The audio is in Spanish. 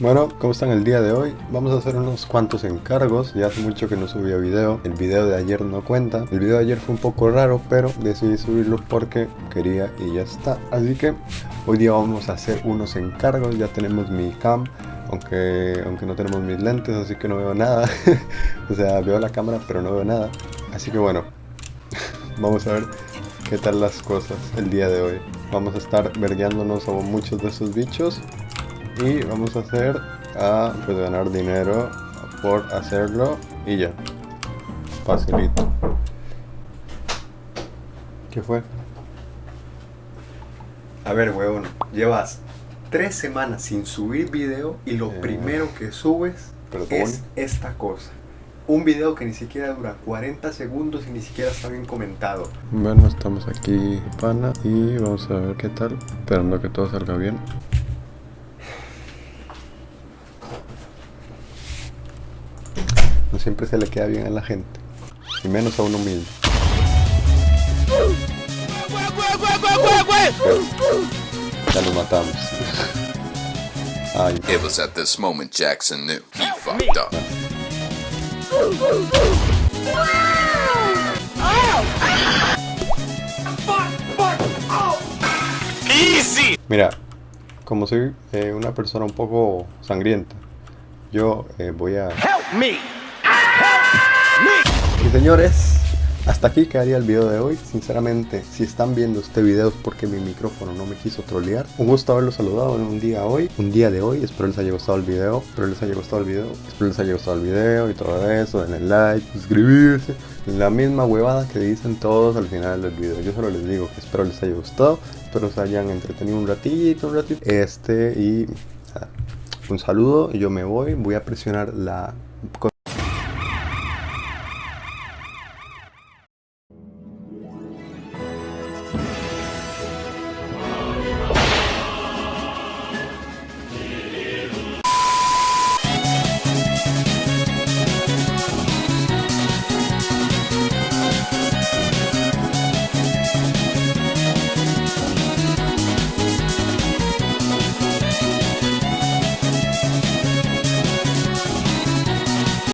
Bueno, ¿cómo están el día de hoy? Vamos a hacer unos cuantos encargos, ya hace mucho que no subía video, el video de ayer no cuenta, el video de ayer fue un poco raro, pero decidí subirlo porque quería y ya está. Así que hoy día vamos a hacer unos encargos, ya tenemos mi cam, aunque, aunque no tenemos mis lentes, así que no veo nada, o sea, veo la cámara pero no veo nada, así que bueno, vamos a ver qué tal las cosas el día de hoy. Vamos a estar vergueándonos a muchos de esos bichos y vamos a hacer a pues ganar dinero por hacerlo y ya. Facilito. ¿qué fue? a ver weón llevas tres semanas sin subir video y lo Eh. primero que subes es esta cosa. Un video que ni siquiera dura 40 segundos y ni siquiera está bien comentado. Bueno estamos aquí pana y vamos a ver qué tal. Esperando que todo salga bien no siempre se le queda bien a la gente y menos a uno mismo. Ya lo matamos. Ay, It was at this moment Jackson knew he fucked up. Mira, como soy eh, una persona un poco sangrienta, yo eh, voy a... Y señores, hasta aquí quedaría el video de hoy. Sinceramente, si están viendo este video es porque mi micrófono no me quiso trolear. Un gusto haberlos saludado en un día hoy, un día de hoy. Espero les haya gustado el video, espero les haya gustado el video, espero les haya gustado el video y todo eso. Denle like, suscribirse. La misma huevada que dicen todos al final del video. Yo solo les digo que espero les haya gustado, espero se hayan entretenido un ratito, un ratito. Este y un saludo yo me voy. Voy a presionar la